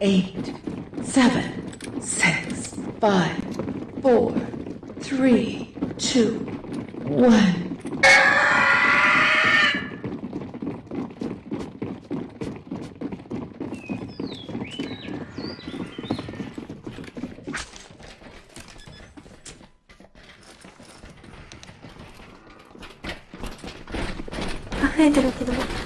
eight, seven, six, five, four, three, two, one. 増え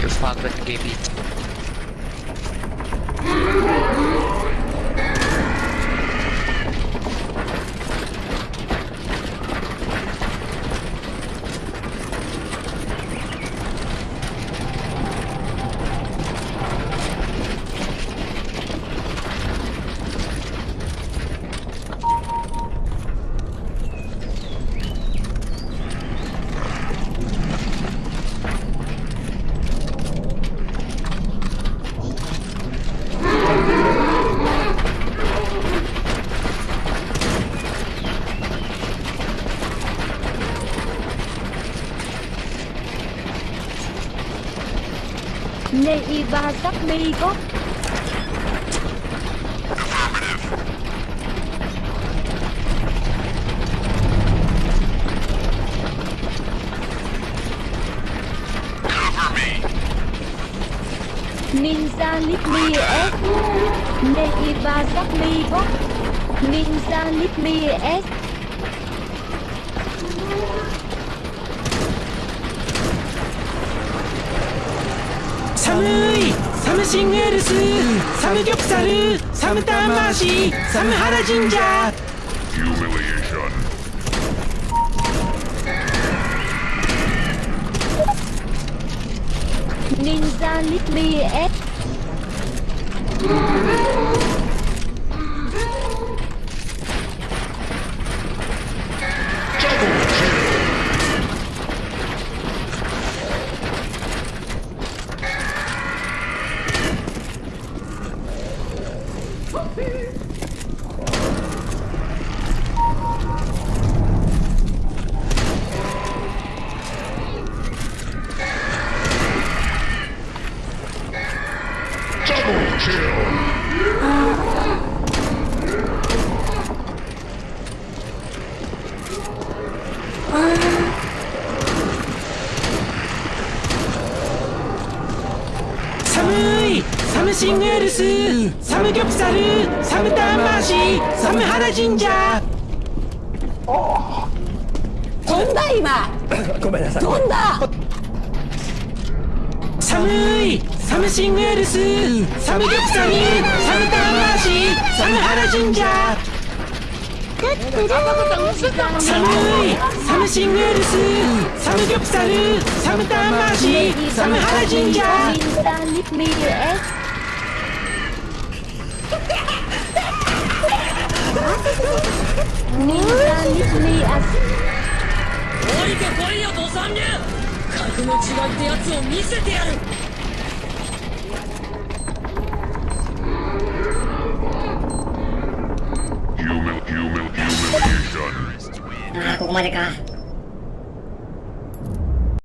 Wir fahren mit dem Gebiet. Neiva Tapmigo Ninja Lipmi S. Neiva Tapmigo Ninja Lipmi S. 寒いサムシングルスサムギョプサルサムタンマーシーサムハラジンジャーシングエルスサムギョプサルサムターンマーシーサムハラ神社飛んだ今。ごめんなさい。飛んだ。寒いサムシングエルスサムギョプサミサムタマシサムハラ神社寒いサムシングエルスサムギョプサルサムタマシサムハラ神社てこいよ、ン流格の違いってやつを見せてやる Oh my god.